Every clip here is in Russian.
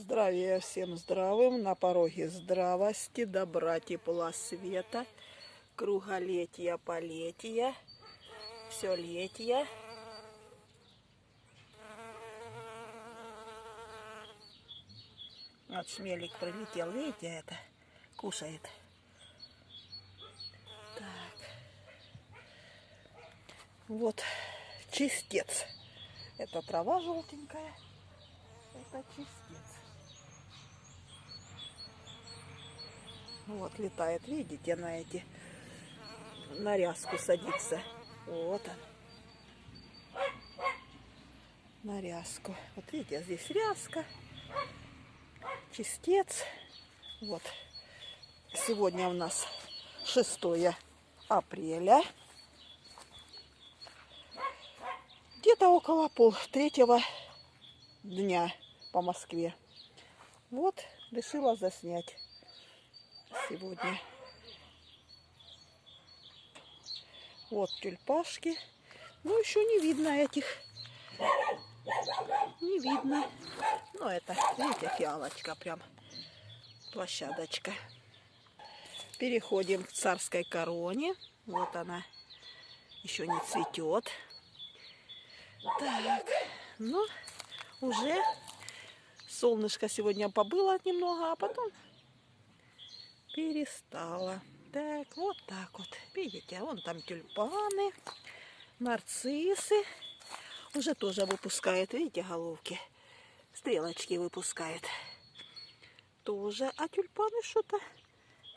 Здравия всем здравым, на пороге здравости, добра, тепла, света, круголетия, полетия, все летия. Вот смелик прилетел, видите, это кушает. Так. Вот чистец. Это трава желтенькая. Это чистец. Вот летает, видите, на эти на ряску садится. Вот он. На ряску. Вот видите, здесь ряска. Чистец. Вот. Сегодня у нас 6 апреля. Где-то около пол третьего дня по Москве. Вот, решила заснять сегодня. Вот тюльпашки. Ну, еще не видно этих. Не видно. Ну, это, видите, фиалочка прям. Площадочка. Переходим к царской короне. Вот она. Еще не цветет. Так, ну, уже солнышко сегодня побыло немного, а потом перестало. Так, вот так вот. Видите, вон там тюльпаны, нарциссы. Уже тоже выпускает, видите, головки. Стрелочки выпускает. Тоже. А тюльпаны что-то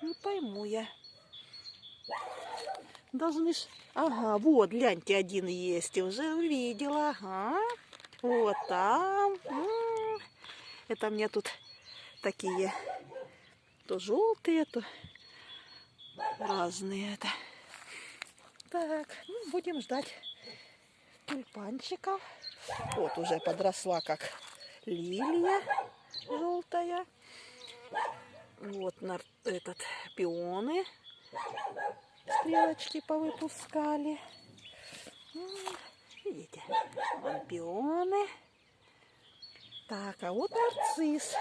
не пойму я. Должны ж... Ага, вот, гляньте, один есть. Уже увидела. Ага. Вот там. Это мне тут такие то желтые, то разные это. Так, ну, будем ждать тюльпанчиков. Вот уже подросла как лилия желтая. Вот этот пионы стрелочки повыпускали. Видите, вон пионы. Так, а вот нарцисс.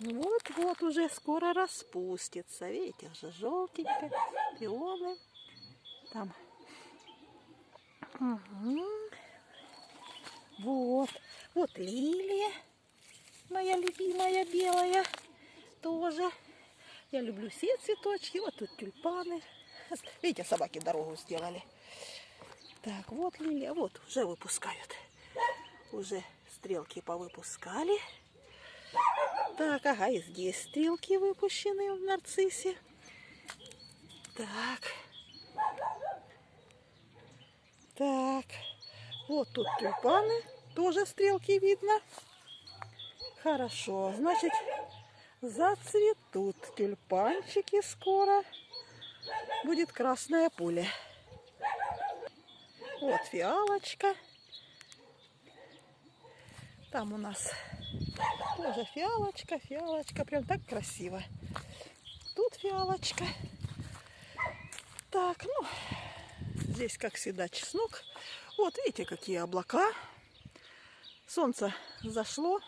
Вот-вот уже скоро распустится. Видите, уже желтенькие пионы. Там. Угу. Вот. Вот лилия. Моя любимая белая. Тоже. Я люблю все цветочки. Вот тут тюльпаны. Видите, собаки дорогу сделали. Так, вот лилия. Вот, уже выпускают. Уже стрелки повыпускали. Так, ага, и здесь стрелки выпущены в нарциссе. Так. Так. Вот тут тюльпаны. Тоже стрелки видно. Хорошо. Значит, зацветут тюльпанчики скоро. Будет красная пуля. Вот фиалочка. Там у нас тоже фиалочка, фиалочка. Прям так красиво. Тут фиалочка. Так, ну, здесь, как всегда, чеснок. Вот, видите, какие облака. Солнце зашло.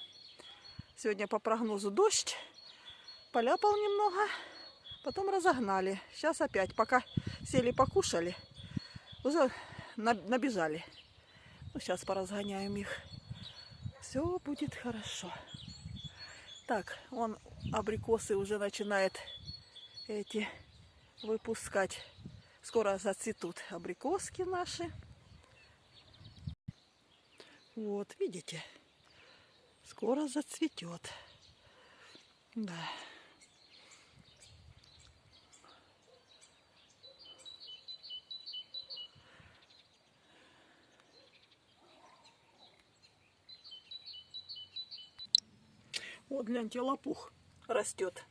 Сегодня по прогнозу дождь. Поляпал немного. Потом разогнали. Сейчас опять, пока сели покушали, уже набежали. Ну, сейчас поразгоняем их. Все будет хорошо. Так, он абрикосы уже начинает эти выпускать. Скоро зацветут абрикоски наши. Вот, видите? Скоро зацветет. Да. Вот, гляньте, лопух растет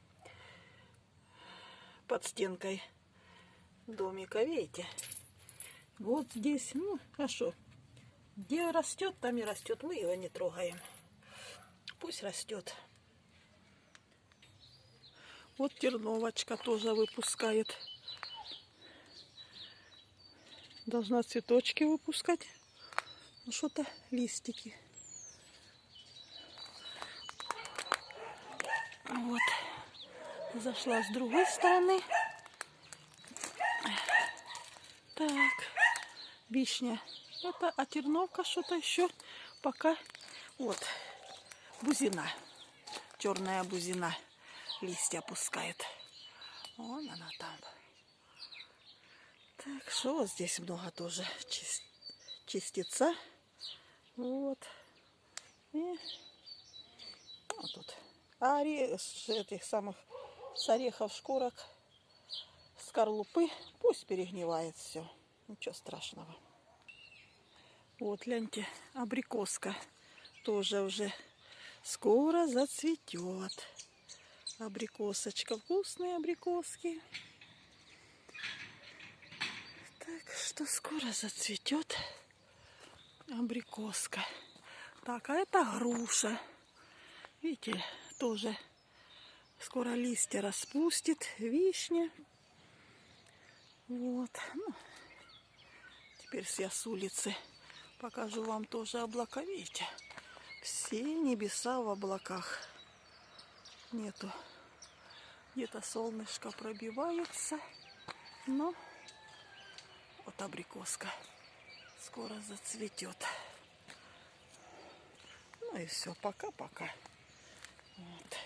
под стенкой домика, видите? Вот здесь, ну, хорошо. Где растет, там и растет. Мы его не трогаем. Пусть растет. Вот терновочка тоже выпускает. Должна цветочки выпускать. Ну, что-то листики. Зашла с другой стороны. Так, вишня. Это а терновка что-то еще пока. Вот, бузина. Черная бузина листья опускает. Вон она там. Так, что вот здесь много тоже частица. Вот. И вот тут. А оре- с этих самых с орехов шкурок, скорлупы, пусть перегнивает все. Ничего страшного. Вот, гляньте, абрикоска тоже уже скоро зацветет. Абрикосочка, вкусные абрикоски. Так что скоро зацветет абрикоска. Так, а это груша. Видите, тоже скоро листья распустит. Вишня. Вот. Ну, теперь я с улицы покажу вам тоже облака. Видите, все небеса в облаках. Нету. Где-то солнышко пробивается. Но вот абрикоска скоро зацветет. Ну и все, пока-пока. Right.